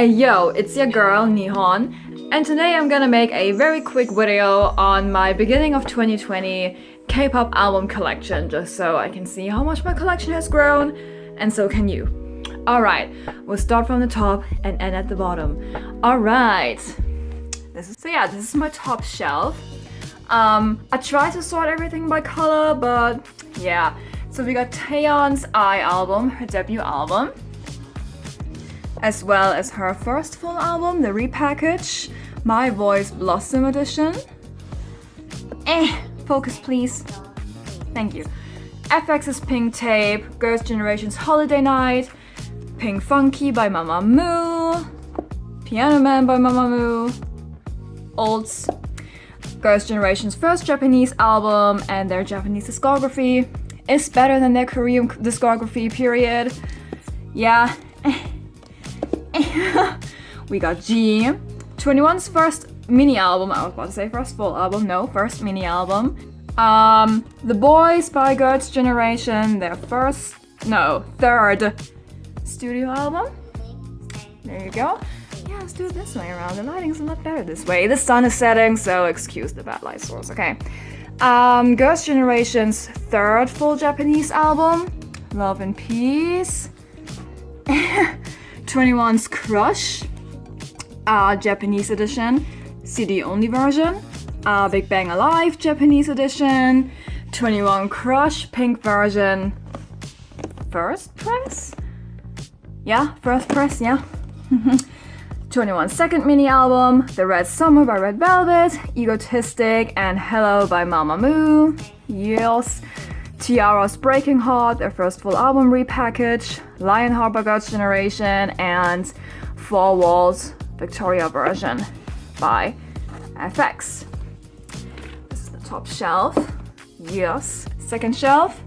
Hey yo, it's your girl Nihon and today I'm gonna make a very quick video on my beginning of 2020 K-pop album collection just so I can see how much my collection has grown and so can you. Alright, we'll start from the top and end at the bottom. Alright, so yeah, this is my top shelf. Um, I tried to sort everything by color but yeah. So we got Taeyeon's I album, her debut album as well as her first full album, the repackage, My Voice Blossom Edition. Eh, focus please. Thank you. f(x)'s Pink Tape, Girls' Generation's Holiday Night, Pink Funky by Mamamoo, Piano Man by Mamamoo, Olds, Girls' Generation's first Japanese album and their Japanese discography is better than their Korean discography, period. Yeah, we got G, 2NE1's first mini album, I was about to say first full album, no, first mini album. Um, The Boys by Girls' Generation, their first, no, third studio album. There you go. Yeah, let's do it this way around. The lighting's a lot better this way. The sun is setting, so excuse the bad light source, okay. Um, Girls' Generation's third full Japanese album, Love and Peace. 2NE1's Crush, uh, Japanese edition, CD only version, uh, Big Bang Alive Japanese edition, 2NE1 Crush pink version, first press? Yeah, first press, yeah. 2NE1 second mini album, The Red Summer by Red Velvet, Egotistic and Hello by Mamamoo, yes. T-ara's Breaking Heart, their first full album repackage, Lionheart by Girls' Generation, and Four Walls Victoria version by f(x). This is the top shelf. Yes. Second shelf.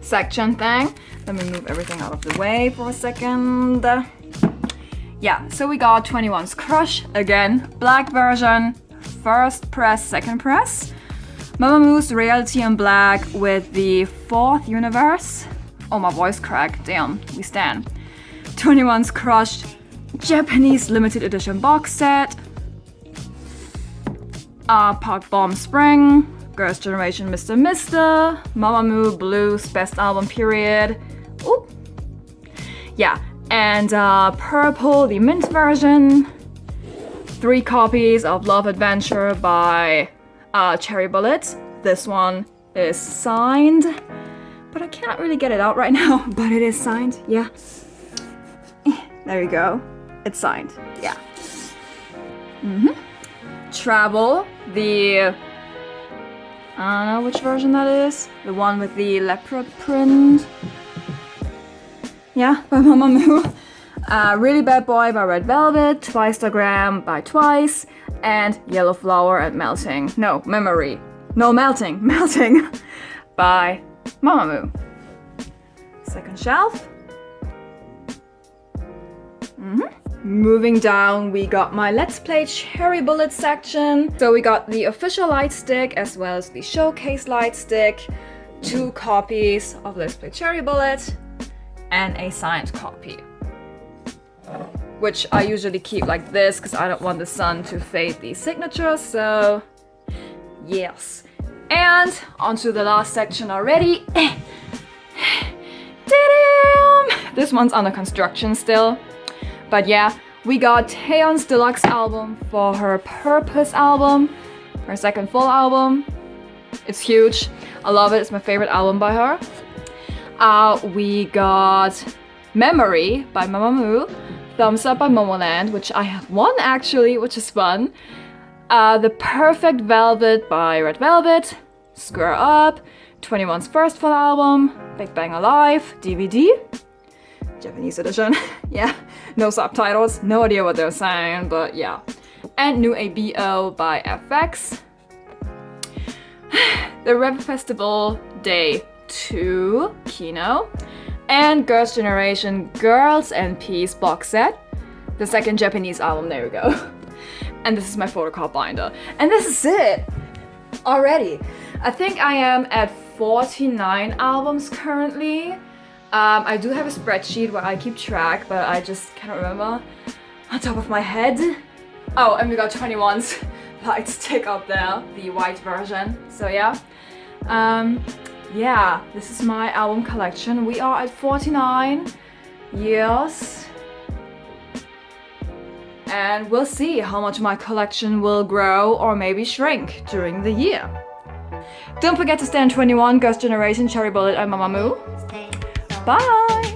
Section thing. Let me move everything out of the way for a second. Yeah, so we got 2NE1's Crush, again, black version, first press, second press. Mamamoo's Reality in Black with the fourth universe. Oh, my voice cracked. Damn, we stand. 2NE1's Crushed Japanese limited edition box set. Uh, Park Bom Spring, Girls' Generation Mr. Mister, Mamamoo Blues Best Album Period. Oop. Yeah, and uh, Purple, the mint version. Three copies of Love Adventure by uh, Cherry Bullet. This one is signed, but I can't really get it out right now, but it is signed, yeah. There you go. It's signed, yeah. Mm -hmm. Travel, the... I don't know which version that is. The one with the leopard print. Yeah, by Mamamoo. Uh, really Bad Boy by Red Velvet, Twicetagram by Twice, and Yellow Flower and Melting. No, Memory. No, Melting. Melting by Mamamoo. Second shelf. Mm -hmm. Moving down, we got my Let's Play Cherry Bullet section. So we got the official light stick as well as the showcase light stick, two copies of Let's Play Cherry Bullet, and a signed copy which I usually keep like this because I don't want the sun to fade the signature, so yes. And onto the last section already. this one's under construction still. But yeah, we got Taeyeon's deluxe album for her Purpose album, her second full album. It's huge. I love it. It's my favorite album by her. Uh, we got Memory by Mamamoo, Thumbs Up by Momoland, which I have one actually, which is fun. Uh, the Perfect Velvet by Red Velvet, Square Up, 2NE1's first full album, Big Bang Alive, DVD, Japanese edition. yeah, no subtitles, no idea what they're saying, but yeah. And Nu ABO by f(x). the ReVe Festival Day 2, Kihno and Girls' Generation Girls and Peace box set. The second Japanese album, there we go. and this is my photocard binder. And this is it! Already. I think I am at 49 albums currently. Um, I do have a spreadsheet where I keep track, but I just can't remember on top of my head. Oh, and we got 2NE1's light stick up there, the white version. So yeah. Um, yeah, this is my album collection. We are at 49 years. And we'll see how much my collection will grow or maybe shrink during the year. Don't forget to stand 2NE1, Girls' Generation, Cherry Bullet and Mamamoo. Bye!